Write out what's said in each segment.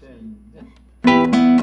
change.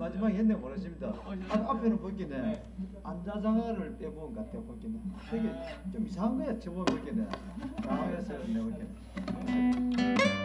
마지막에 했네 모르십니다. 아, 앞에는 보기네 안자장어를 빼본 것 같아 보기네. 되게 좀 이상한 거야 저번 보기네. 당황해서 내가 보기네.